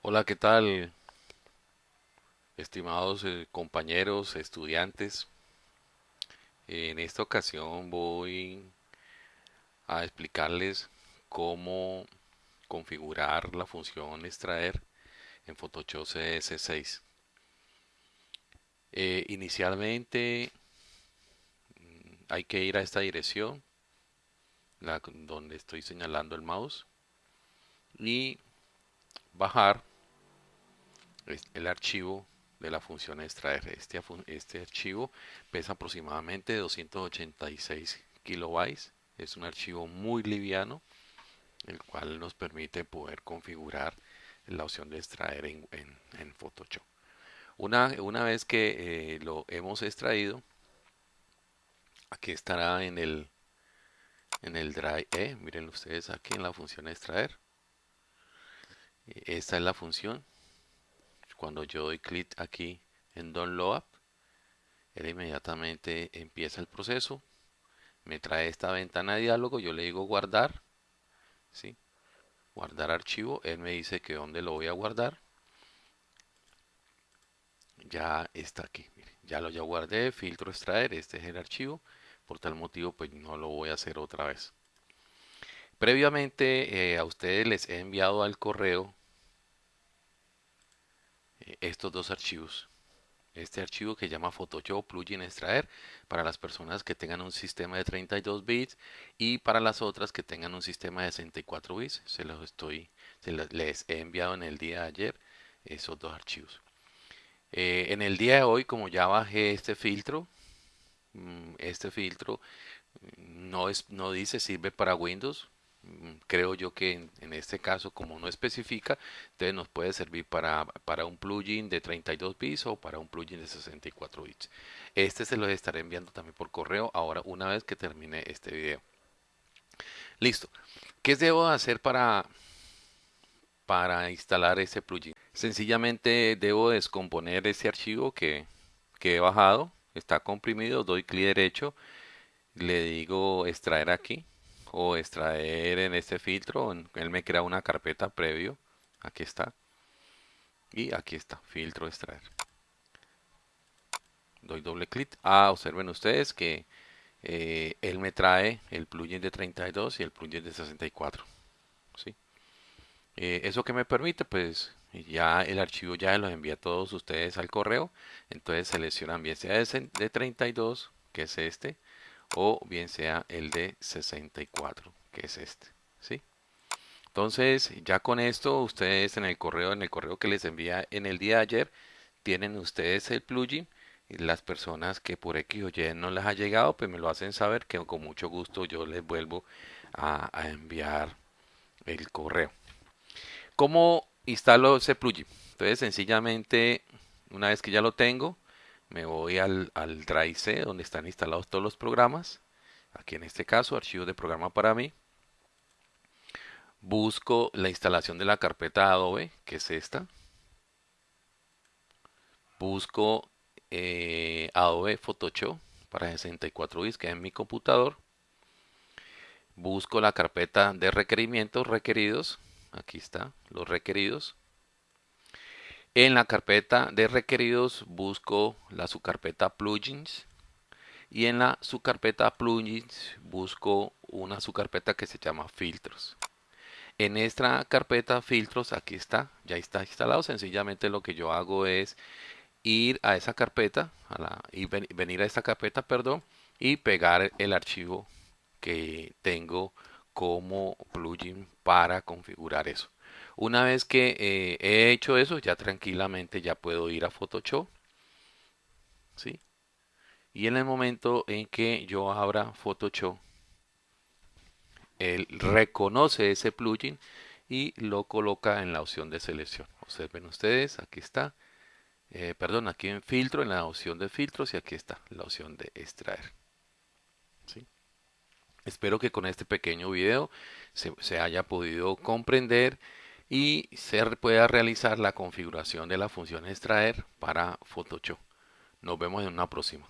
Hola, ¿qué tal, estimados eh, compañeros, estudiantes? En esta ocasión voy a explicarles cómo configurar la función extraer en Photoshop CS6. Eh, inicialmente mm, hay que ir a esta dirección, la, donde estoy señalando el mouse, y bajar el archivo de la función extraer. Este, este archivo pesa aproximadamente 286 kilobytes. Es un archivo muy liviano, el cual nos permite poder configurar la opción de extraer en, Photoshop. Una, una, vez que eh, lo hemos extraído, aquí estará en el en el drive E, miren ustedes aquí en la función extraer. Esta es la función cuando yo doy clic aquí en Download, él inmediatamente empieza el proceso, me trae esta ventana de diálogo, yo le digo guardar, ¿sí? guardar archivo, él me dice que dónde lo voy a guardar, ya está aquí, ya lo ya guardé, filtro extraer, este es el archivo, por tal motivo pues no lo voy a hacer otra vez. Previamente eh, a ustedes les he enviado al correo estos dos archivos. Este archivo que llama Photoshop plugin extraer para las personas que tengan un sistema de 32 bits y para las otras que tengan un sistema de 64 bits. Se los estoy, se les he enviado en el día de ayer esos dos archivos. Eh, en el día de hoy, como ya bajé este filtro, mm, este filtro mm, no, es, no dice sirve para Windows, creo yo que en, este caso como no especifica entonces nos puede servir para, para un plugin de 32 bits o para un plugin de 64 bits. Este se lo estaré enviando también por correo ahora una vez que termine este video. Listo. ¿qué debo hacer para para instalar ese plugin? sencillamente debo descomponer ese archivo que, que he bajado. Está comprimido doy clic derecho le digo extraer aquí o extraer en este filtro. Él me crea una carpeta previo. Aquí está. Y aquí está, filtro extraer. Doy doble clic. Ah, observen ustedes que eh, él me trae el plugin de 32 y el plugin de 64. ¿sí? Eh, eso que me permite, pues ya el archivo ya los envía a todos ustedes al correo. Entonces seleccionan bien sea de 32, que es este, o bien sea el de 64 que es este ¿sí? entonces ya con esto ustedes en el correo en el correo que les envía en el día de ayer tienen ustedes el plugin y las personas que por X o Y no les ha llegado pues me lo hacen saber que con mucho gusto yo les vuelvo a, a enviar el correo ¿cómo instalo ese plugin? entonces sencillamente una vez que ya lo tengo me voy al, al Drive C donde están instalados todos los programas. Aquí en este caso, archivo de programa para mí. Busco la instalación de la carpeta Adobe, que es esta. Busco eh, Adobe Photoshop para 64 bits que es en mi computador. Busco la carpeta de requerimientos requeridos. Aquí está, los requeridos. En la carpeta de requeridos busco la subcarpeta plugins y en la subcarpeta plugins busco una subcarpeta que se llama filtros. En esta carpeta filtros, aquí está, ya está instalado. Sencillamente lo que yo hago es ir a esa carpeta, a la, y venir a esta carpeta, perdón, y pegar el archivo que tengo como plugin para configurar eso. Una vez que eh, he hecho eso, ya tranquilamente ya puedo ir a Photoshop. ¿sí? Y en el momento en que yo abra Photoshop, él reconoce ese plugin y lo coloca en la opción de selección. Observen ustedes, aquí está. Eh, perdón, aquí en filtro, en la opción de filtros y aquí está la opción de extraer. ¿sí? Espero que con este pequeño video se, se haya podido comprender y se pueda realizar la configuración de la función extraer para Photoshop. Nos vemos en una próxima.